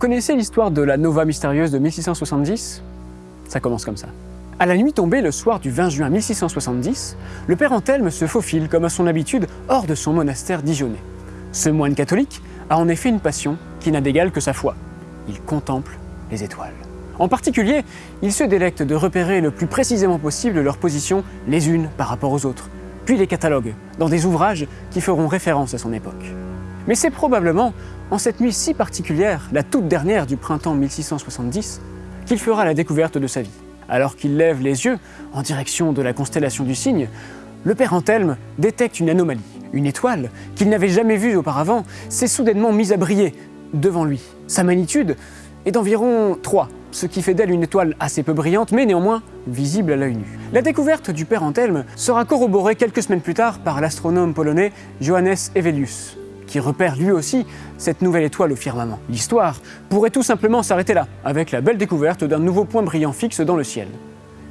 connaissez l'histoire de la nova mystérieuse de 1670 Ça commence comme ça. À la nuit tombée, le soir du 20 juin 1670, le père Anthelme se faufile, comme à son habitude, hors de son monastère dijonnais. Ce moine catholique a en effet une passion qui n'a d'égal que sa foi. Il contemple les étoiles. En particulier, il se délecte de repérer le plus précisément possible leur position les unes par rapport aux autres, puis les catalogue dans des ouvrages qui feront référence à son époque. Mais c'est probablement en cette nuit si particulière, la toute dernière du printemps 1670, qu'il fera la découverte de sa vie. Alors qu'il lève les yeux en direction de la constellation du Cygne, le père Anthelme détecte une anomalie. Une étoile qu'il n'avait jamais vue auparavant s'est soudainement mise à briller devant lui. Sa magnitude est d'environ 3, ce qui fait d'elle une étoile assez peu brillante, mais néanmoins visible à l'œil nu. La découverte du père Anthelme sera corroborée quelques semaines plus tard par l'astronome polonais Johannes Evelius, qui repère lui aussi cette nouvelle étoile au firmament. L'histoire pourrait tout simplement s'arrêter là, avec la belle découverte d'un nouveau point brillant fixe dans le ciel.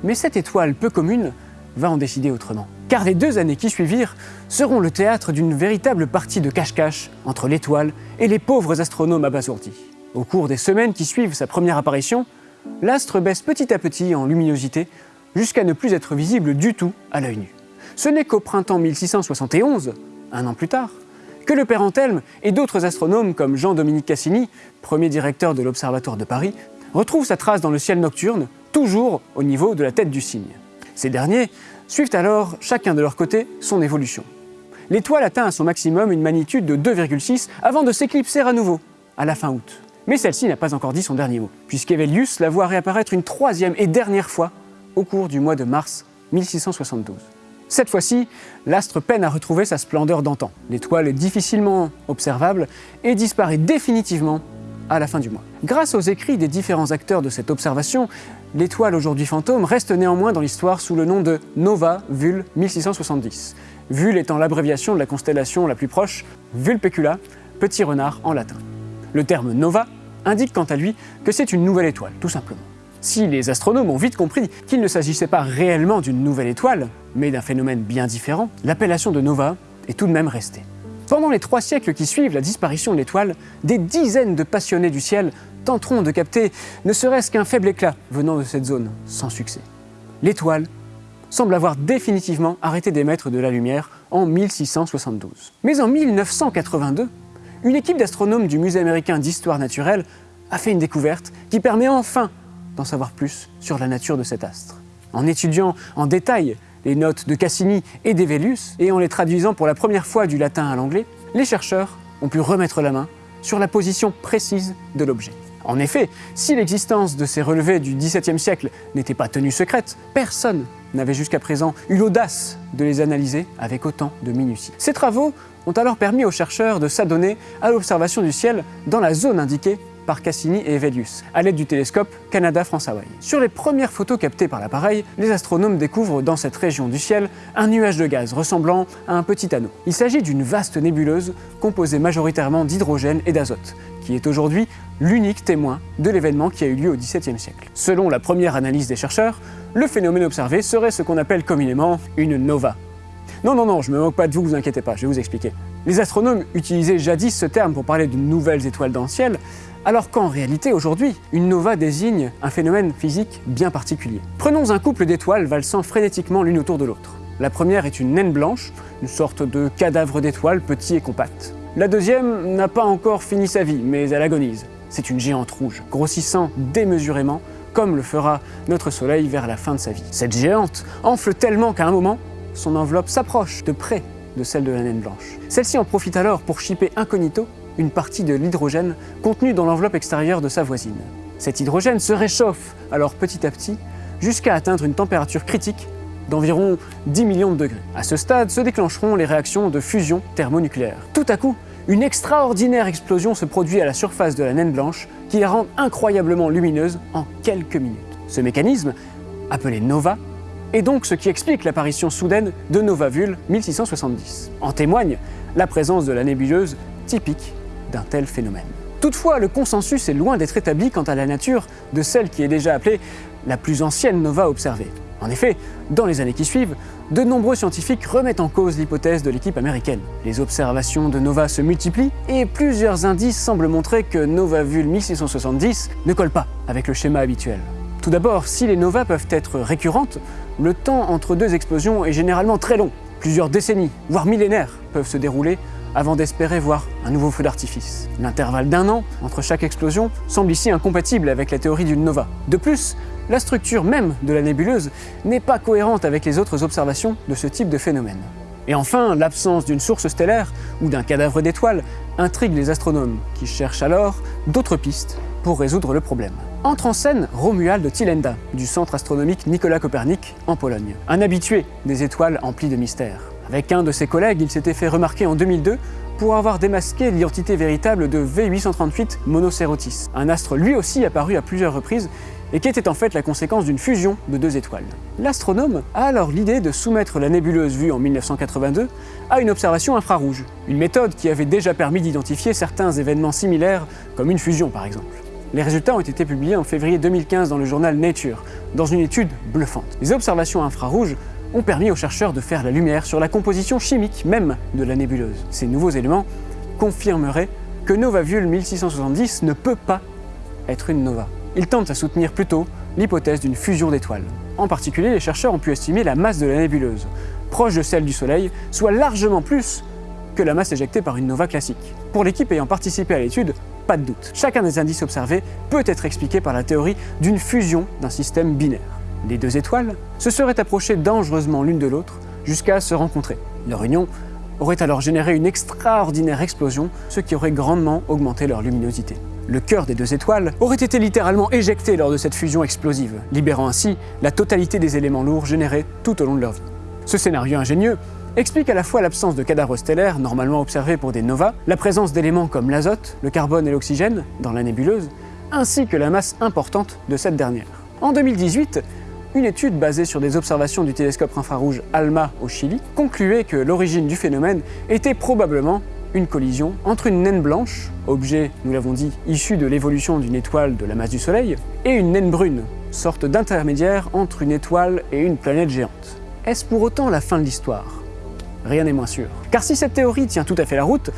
Mais cette étoile peu commune va en décider autrement. Car les deux années qui suivirent seront le théâtre d'une véritable partie de cache-cache entre l'étoile et les pauvres astronomes abasourdis. Au cours des semaines qui suivent sa première apparition, l'astre baisse petit à petit en luminosité jusqu'à ne plus être visible du tout à l'œil nu. Ce n'est qu'au printemps 1671, un an plus tard, que le père Anthelme et d'autres astronomes comme Jean-Dominique Cassini, premier directeur de l'Observatoire de Paris, retrouvent sa trace dans le ciel nocturne, toujours au niveau de la tête du cygne. Ces derniers suivent alors, chacun de leur côté, son évolution. L'étoile atteint à son maximum une magnitude de 2,6 avant de s'éclipser à nouveau, à la fin août. Mais celle-ci n'a pas encore dit son dernier mot, puisqu'Evelius la voit réapparaître une troisième et dernière fois au cours du mois de mars 1672. Cette fois-ci, l'astre peine à retrouver sa splendeur d'antan. L'étoile est difficilement observable et disparaît définitivement à la fin du mois. Grâce aux écrits des différents acteurs de cette observation, l'étoile aujourd'hui fantôme reste néanmoins dans l'histoire sous le nom de Nova Vul 1670. Vul étant l'abréviation de la constellation la plus proche, Vulpecula, petit renard en latin. Le terme nova indique quant à lui que c'est une nouvelle étoile, tout simplement. Si les astronomes ont vite compris qu'il ne s'agissait pas réellement d'une nouvelle étoile, mais d'un phénomène bien différent, l'appellation de nova est tout de même restée. Pendant les trois siècles qui suivent la disparition de l'étoile, des dizaines de passionnés du ciel tenteront de capter ne serait-ce qu'un faible éclat venant de cette zone, sans succès. L'étoile semble avoir définitivement arrêté d'émettre de la lumière en 1672. Mais en 1982, une équipe d'astronomes du Musée américain d'histoire naturelle a fait une découverte qui permet enfin d'en savoir plus sur la nature de cet astre. En étudiant en détail les notes de Cassini et d'Evelius et en les traduisant pour la première fois du latin à l'anglais, les chercheurs ont pu remettre la main sur la position précise de l'objet. En effet, si l'existence de ces relevés du XVIIe siècle n'était pas tenue secrète, personne n'avait jusqu'à présent eu l'audace de les analyser avec autant de minutie. Ces travaux ont alors permis aux chercheurs de s'adonner à l'observation du ciel dans la zone indiquée par Cassini et Evelius, à l'aide du télescope Canada-France-Hawaï. Sur les premières photos captées par l'appareil, les astronomes découvrent dans cette région du ciel un nuage de gaz ressemblant à un petit anneau. Il s'agit d'une vaste nébuleuse composée majoritairement d'hydrogène et d'azote, qui est aujourd'hui l'unique témoin de l'événement qui a eu lieu au XVIIe siècle. Selon la première analyse des chercheurs, le phénomène observé serait ce qu'on appelle communément une nova. Non, non, non, je me moque pas de vous, vous inquiétez pas, je vais vous expliquer. Les astronomes utilisaient jadis ce terme pour parler de nouvelles étoiles dans le ciel, alors qu'en réalité, aujourd'hui, une nova désigne un phénomène physique bien particulier. Prenons un couple d'étoiles valsant frénétiquement l'une autour de l'autre. La première est une naine blanche, une sorte de cadavre d'étoile petit et compact. La deuxième n'a pas encore fini sa vie, mais elle agonise. C'est une géante rouge, grossissant démesurément, comme le fera notre Soleil vers la fin de sa vie. Cette géante enfle tellement qu'à un moment, son enveloppe s'approche de près de celle de la naine blanche. Celle-ci en profite alors pour chipper incognito une partie de l'hydrogène contenu dans l'enveloppe extérieure de sa voisine. Cet hydrogène se réchauffe alors petit à petit jusqu'à atteindre une température critique d'environ 10 millions de degrés. À ce stade se déclencheront les réactions de fusion thermonucléaire. Tout à coup, une extraordinaire explosion se produit à la surface de la naine blanche qui la rend incroyablement lumineuse en quelques minutes. Ce mécanisme, appelé nova, est donc ce qui explique l'apparition soudaine de Novavule 1670. En témoigne la présence de la nébuleuse typique d'un tel phénomène. Toutefois, le consensus est loin d'être établi quant à la nature de celle qui est déjà appelée la plus ancienne nova observée. En effet, dans les années qui suivent, de nombreux scientifiques remettent en cause l'hypothèse de l'équipe américaine. Les observations de nova se multiplient et plusieurs indices semblent montrer que Nova Vul 1670 ne colle pas avec le schéma habituel. Tout d'abord, si les novas peuvent être récurrentes, le temps entre deux explosions est généralement très long. Plusieurs décennies, voire millénaires, peuvent se dérouler avant d'espérer voir un nouveau feu d'artifice. L'intervalle d'un an entre chaque explosion semble ici incompatible avec la théorie d'une nova. De plus, la structure même de la nébuleuse n'est pas cohérente avec les autres observations de ce type de phénomène. Et enfin, l'absence d'une source stellaire ou d'un cadavre d'étoile intrigue les astronomes, qui cherchent alors d'autres pistes pour résoudre le problème. Entre en scène Romuald Tilenda, du centre astronomique Nicolas Copernic, en Pologne, un habitué des étoiles emplies de mystères. Avec un de ses collègues, il s'était fait remarquer en 2002 pour avoir démasqué l'identité véritable de V838 Monocerotis, un astre lui aussi apparu à plusieurs reprises et qui était en fait la conséquence d'une fusion de deux étoiles. L'astronome a alors l'idée de soumettre la nébuleuse vue en 1982 à une observation infrarouge, une méthode qui avait déjà permis d'identifier certains événements similaires, comme une fusion par exemple. Les résultats ont été publiés en février 2015 dans le journal Nature, dans une étude bluffante. Les observations infrarouges ont permis aux chercheurs de faire la lumière sur la composition chimique même de la nébuleuse. Ces nouveaux éléments confirmeraient que Novavule 1670 ne peut pas être une nova. Ils tentent à soutenir plutôt l'hypothèse d'une fusion d'étoiles. En particulier, les chercheurs ont pu estimer la masse de la nébuleuse, proche de celle du Soleil, soit largement plus que la masse éjectée par une nova classique. Pour l'équipe ayant participé à l'étude, pas de doute. Chacun des indices observés peut être expliqué par la théorie d'une fusion d'un système binaire. Les deux étoiles se seraient approchées dangereusement l'une de l'autre jusqu'à se rencontrer. Leur union aurait alors généré une extraordinaire explosion, ce qui aurait grandement augmenté leur luminosité. Le cœur des deux étoiles aurait été littéralement éjecté lors de cette fusion explosive, libérant ainsi la totalité des éléments lourds générés tout au long de leur vie. Ce scénario ingénieux explique à la fois l'absence de cadavres stellaires normalement observés pour des novas, la présence d'éléments comme l'azote, le carbone et l'oxygène dans la nébuleuse, ainsi que la masse importante de cette dernière. En 2018, une étude basée sur des observations du télescope infrarouge ALMA au Chili concluait que l'origine du phénomène était probablement une collision entre une naine blanche, objet, nous l'avons dit, issu de l'évolution d'une étoile de la masse du Soleil, et une naine brune, sorte d'intermédiaire entre une étoile et une planète géante. Est-ce pour autant la fin de l'histoire? Rien n'est moins sûr. Car si cette théorie tient tout à fait la route,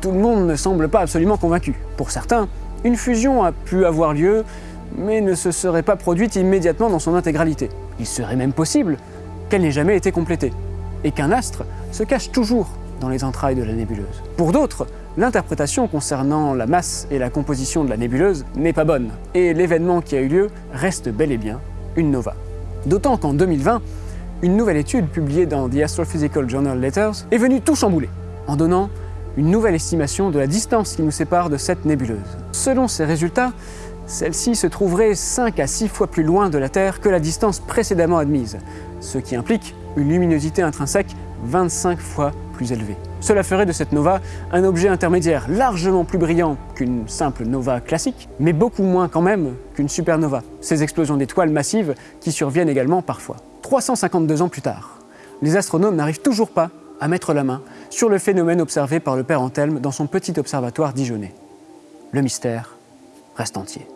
tout le monde ne semble pas absolument convaincu. Pour certains, une fusion a pu avoir lieu mais ne se serait pas produite immédiatement dans son intégralité. Il serait même possible qu'elle n'ait jamais été complétée, et qu'un astre se cache toujours dans les entrailles de la nébuleuse. Pour d'autres, l'interprétation concernant la masse et la composition de la nébuleuse n'est pas bonne, et l'événement qui a eu lieu reste bel et bien une nova. D'autant qu'en 2020, une nouvelle étude publiée dans The Astrophysical Journal Letters est venue tout chambouler, en donnant une nouvelle estimation de la distance qui nous sépare de cette nébuleuse. Selon ces résultats, celle-ci se trouverait 5 à 6 fois plus loin de la Terre que la distance précédemment admise, ce qui implique une luminosité intrinsèque 25 fois plus élevée. Cela ferait de cette nova un objet intermédiaire largement plus brillant qu'une simple nova classique, mais beaucoup moins quand même qu'une supernova, ces explosions d'étoiles massives qui surviennent également parfois. 352 ans plus tard, les astronomes n'arrivent toujours pas à mettre la main sur le phénomène observé par le père Anthelme dans son petit observatoire dijonnais. Le mystère reste entier.